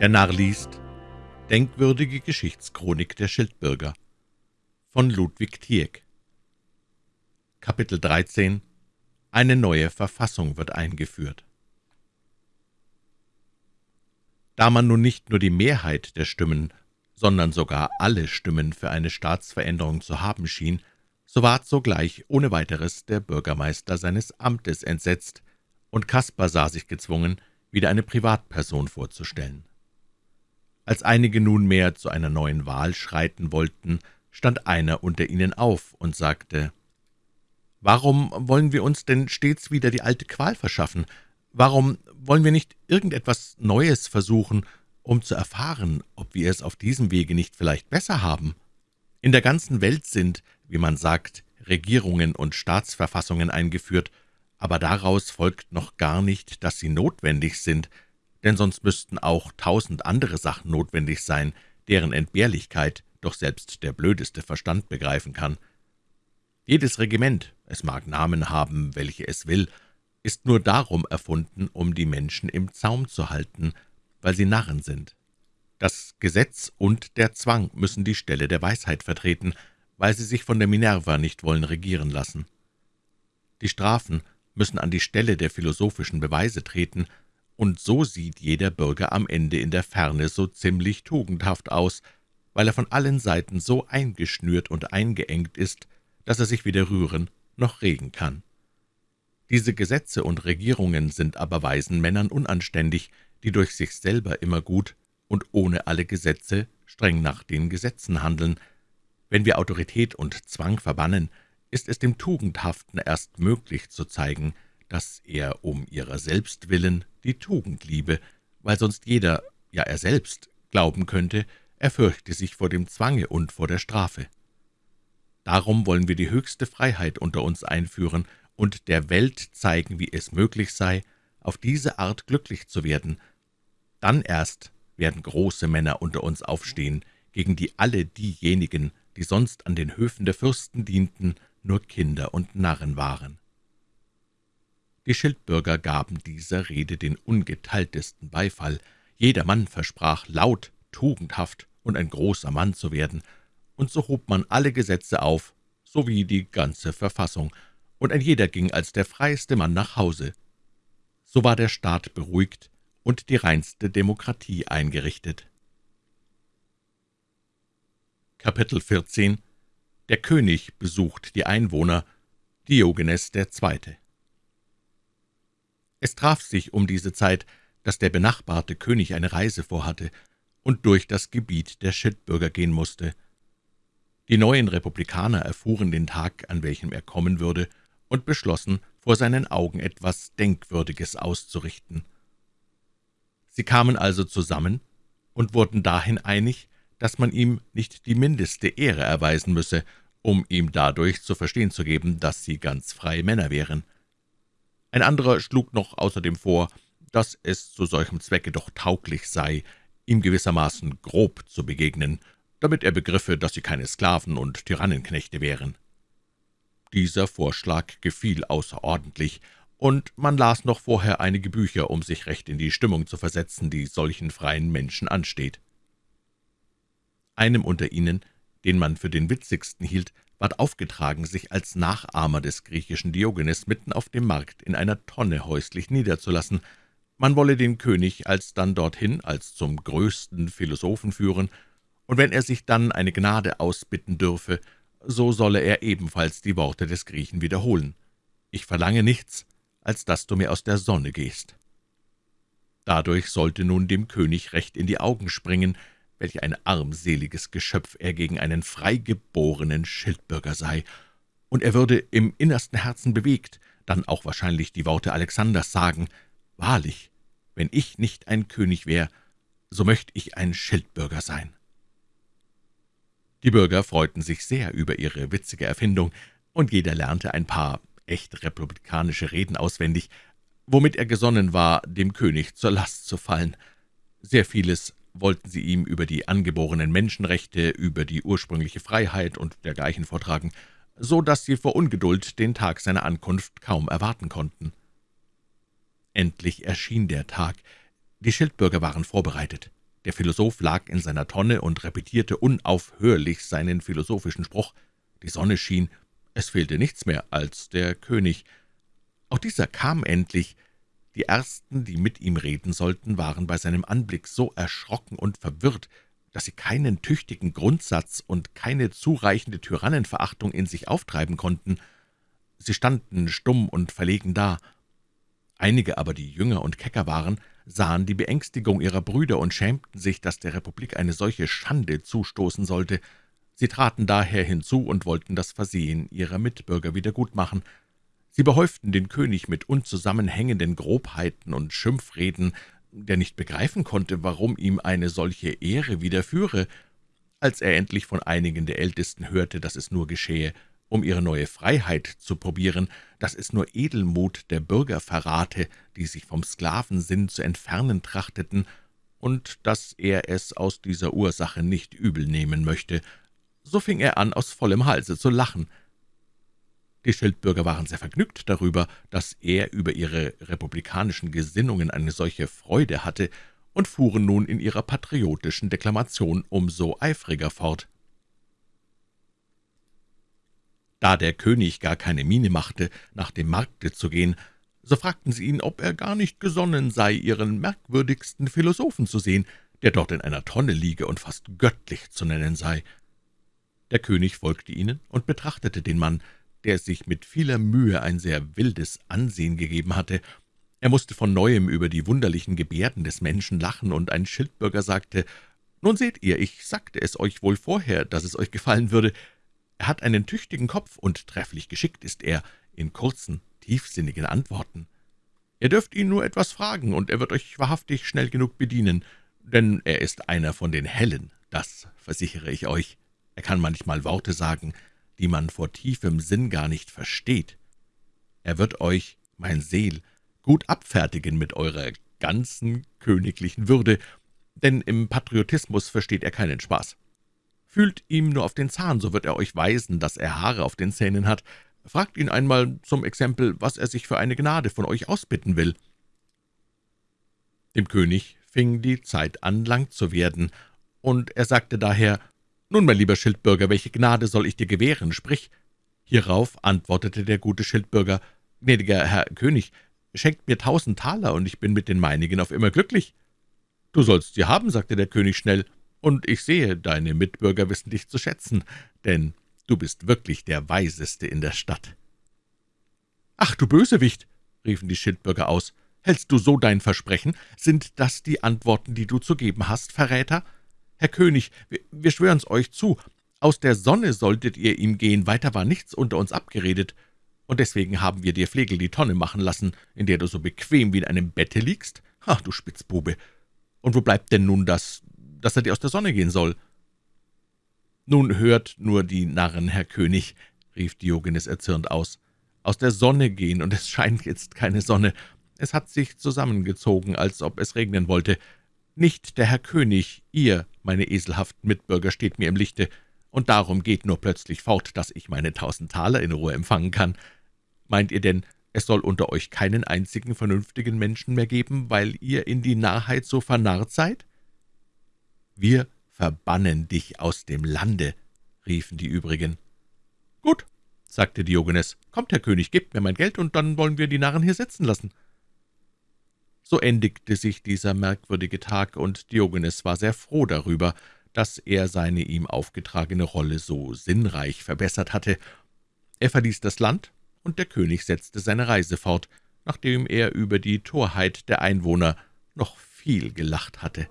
Der Narr liest Denkwürdige Geschichtschronik der Schildbürger von Ludwig Tieck. Kapitel 13 Eine neue Verfassung wird eingeführt. Da man nun nicht nur die Mehrheit der Stimmen, sondern sogar alle Stimmen für eine Staatsveränderung zu haben schien, so ward sogleich ohne weiteres der Bürgermeister seines Amtes entsetzt, und Kaspar sah sich gezwungen, wieder eine Privatperson vorzustellen. Als einige nunmehr zu einer neuen Wahl schreiten wollten, stand einer unter ihnen auf und sagte, »Warum wollen wir uns denn stets wieder die alte Qual verschaffen? Warum wollen wir nicht irgendetwas Neues versuchen, um zu erfahren, ob wir es auf diesem Wege nicht vielleicht besser haben? In der ganzen Welt sind, wie man sagt, Regierungen und Staatsverfassungen eingeführt, aber daraus folgt noch gar nicht, dass sie notwendig sind, denn sonst müssten auch tausend andere Sachen notwendig sein, deren Entbehrlichkeit doch selbst der blödeste Verstand begreifen kann. Jedes Regiment, es mag Namen haben, welche es will, ist nur darum erfunden, um die Menschen im Zaum zu halten, weil sie Narren sind. Das Gesetz und der Zwang müssen die Stelle der Weisheit vertreten, weil sie sich von der Minerva nicht wollen regieren lassen. Die Strafen müssen an die Stelle der philosophischen Beweise treten, und so sieht jeder Bürger am Ende in der Ferne so ziemlich tugendhaft aus, weil er von allen Seiten so eingeschnürt und eingeengt ist, dass er sich weder rühren noch regen kann. Diese Gesetze und Regierungen sind aber weisen Männern unanständig, die durch sich selber immer gut und ohne alle Gesetze streng nach den Gesetzen handeln. Wenn wir Autorität und Zwang verbannen, ist es dem Tugendhaften erst möglich zu zeigen, dass er um ihrer selbst willen die Tugend liebe, weil sonst jeder, ja er selbst, glauben könnte, er fürchte sich vor dem Zwange und vor der Strafe. Darum wollen wir die höchste Freiheit unter uns einführen und der Welt zeigen, wie es möglich sei, auf diese Art glücklich zu werden. Dann erst werden große Männer unter uns aufstehen, gegen die alle diejenigen, die sonst an den Höfen der Fürsten dienten, nur Kinder und Narren waren. Die Schildbürger gaben dieser Rede den ungeteiltesten Beifall. Jedermann versprach laut, tugendhaft und ein großer Mann zu werden, und so hob man alle Gesetze auf, sowie die ganze Verfassung, und ein jeder ging als der freieste Mann nach Hause. So war der Staat beruhigt und die reinste Demokratie eingerichtet. Kapitel 14 Der König besucht die Einwohner, Diogenes II. Es traf sich um diese Zeit, dass der benachbarte König eine Reise vorhatte und durch das Gebiet der Schildbürger gehen musste. Die neuen Republikaner erfuhren den Tag, an welchem er kommen würde, und beschlossen, vor seinen Augen etwas Denkwürdiges auszurichten. Sie kamen also zusammen und wurden dahin einig, dass man ihm nicht die mindeste Ehre erweisen müsse, um ihm dadurch zu verstehen zu geben, dass sie ganz freie Männer wären. Ein anderer schlug noch außerdem vor, dass es zu solchem Zwecke doch tauglich sei, ihm gewissermaßen grob zu begegnen, damit er begriffe, dass sie keine Sklaven und Tyrannenknechte wären. Dieser Vorschlag gefiel außerordentlich, und man las noch vorher einige Bücher, um sich recht in die Stimmung zu versetzen, die solchen freien Menschen ansteht. Einem unter ihnen, den man für den witzigsten hielt, ward aufgetragen, sich als Nachahmer des griechischen Diogenes mitten auf dem Markt in einer Tonne häuslich niederzulassen. Man wolle den König alsdann dorthin als zum größten Philosophen führen, und wenn er sich dann eine Gnade ausbitten dürfe, so solle er ebenfalls die Worte des Griechen wiederholen. »Ich verlange nichts, als dass du mir aus der Sonne gehst.« Dadurch sollte nun dem König recht in die Augen springen, welch ein armseliges Geschöpf er gegen einen freigeborenen Schildbürger sei, und er würde im innersten Herzen bewegt, dann auch wahrscheinlich die Worte Alexanders sagen, »Wahrlich, wenn ich nicht ein König wäre, so möchte ich ein Schildbürger sein.« Die Bürger freuten sich sehr über ihre witzige Erfindung, und jeder lernte ein paar echt republikanische Reden auswendig, womit er gesonnen war, dem König zur Last zu fallen. Sehr vieles wollten sie ihm über die angeborenen Menschenrechte, über die ursprüngliche Freiheit und dergleichen vortragen, so dass sie vor Ungeduld den Tag seiner Ankunft kaum erwarten konnten. Endlich erschien der Tag. Die Schildbürger waren vorbereitet. Der Philosoph lag in seiner Tonne und repetierte unaufhörlich seinen philosophischen Spruch. Die Sonne schien, es fehlte nichts mehr als der König. Auch dieser kam endlich. Die Ersten, die mit ihm reden sollten, waren bei seinem Anblick so erschrocken und verwirrt, dass sie keinen tüchtigen Grundsatz und keine zureichende Tyrannenverachtung in sich auftreiben konnten. Sie standen stumm und verlegen da. Einige aber, die jünger und kecker waren, sahen die Beängstigung ihrer Brüder und schämten sich, dass der Republik eine solche Schande zustoßen sollte. Sie traten daher hinzu und wollten das Versehen ihrer Mitbürger wiedergutmachen. Sie behäuften den König mit unzusammenhängenden Grobheiten und Schimpfreden, der nicht begreifen konnte, warum ihm eine solche Ehre widerführe. Als er endlich von einigen der Ältesten hörte, dass es nur geschehe, um ihre neue Freiheit zu probieren, dass es nur Edelmut der Bürger verrate, die sich vom Sklavensinn zu entfernen trachteten, und dass er es aus dieser Ursache nicht übel nehmen möchte, so fing er an, aus vollem Halse zu lachen. Die Schildbürger waren sehr vergnügt darüber, dass er über ihre republikanischen Gesinnungen eine solche Freude hatte, und fuhren nun in ihrer patriotischen Deklamation umso eifriger fort. Da der König gar keine Miene machte, nach dem Markte zu gehen, so fragten sie ihn, ob er gar nicht gesonnen sei, ihren merkwürdigsten Philosophen zu sehen, der dort in einer Tonne liege und fast göttlich zu nennen sei. Der König folgte ihnen und betrachtete den Mann, der sich mit vieler Mühe ein sehr wildes Ansehen gegeben hatte. Er musste von Neuem über die wunderlichen Gebärden des Menschen lachen, und ein Schildbürger sagte, »Nun seht ihr, ich sagte es euch wohl vorher, dass es euch gefallen würde. Er hat einen tüchtigen Kopf, und trefflich geschickt ist er in kurzen, tiefsinnigen Antworten. Ihr dürft ihn nur etwas fragen, und er wird euch wahrhaftig schnell genug bedienen, denn er ist einer von den Hellen, das versichere ich euch. Er kann manchmal Worte sagen, die man vor tiefem Sinn gar nicht versteht. Er wird euch, mein Seel, gut abfertigen mit eurer ganzen königlichen Würde, denn im Patriotismus versteht er keinen Spaß. Fühlt ihm nur auf den Zahn, so wird er euch weisen, dass er Haare auf den Zähnen hat. Fragt ihn einmal zum Exempel, was er sich für eine Gnade von euch ausbitten will.« Dem König fing die Zeit an, lang zu werden, und er sagte daher, »Nun, mein lieber Schildbürger, welche Gnade soll ich dir gewähren? Sprich!« Hierauf antwortete der gute Schildbürger, »Gnädiger Herr König, schenkt mir tausend Taler, und ich bin mit den meinigen auf immer glücklich.« »Du sollst sie haben«, sagte der König schnell, »und ich sehe, deine Mitbürger wissen dich zu schätzen, denn du bist wirklich der Weiseste in der Stadt.« »Ach, du Bösewicht«, riefen die Schildbürger aus, »hältst du so dein Versprechen? Sind das die Antworten, die du zu geben hast, Verräter?« »Herr König, wir, wir schwören's euch zu, aus der Sonne solltet ihr ihm gehen, weiter war nichts unter uns abgeredet, und deswegen haben wir dir Flegel die Tonne machen lassen, in der du so bequem wie in einem Bette liegst. Ach, du Spitzbube! Und wo bleibt denn nun das, dass er dir aus der Sonne gehen soll?« »Nun hört nur die Narren, Herr König«, rief Diogenes erzürnt aus, »aus der Sonne gehen, und es scheint jetzt keine Sonne. Es hat sich zusammengezogen, als ob es regnen wollte. Nicht der Herr König, ihr, meine eselhaften Mitbürger, steht mir im Lichte, und darum geht nur plötzlich fort, dass ich meine tausend Taler in Ruhe empfangen kann. Meint ihr denn, es soll unter euch keinen einzigen vernünftigen Menschen mehr geben, weil ihr in die Narrheit so vernarrt seid?« »Wir verbannen dich aus dem Lande«, riefen die übrigen. »Gut«, sagte Diogenes, »kommt, Herr König, gebt mir mein Geld, und dann wollen wir die Narren hier sitzen lassen.« So endigte sich dieser merkwürdige Tag, und Diogenes war sehr froh darüber, dass er seine ihm aufgetragene Rolle so sinnreich verbessert hatte. Er verließ das Land, und der König setzte seine Reise fort, nachdem er über die Torheit der Einwohner noch viel gelacht hatte.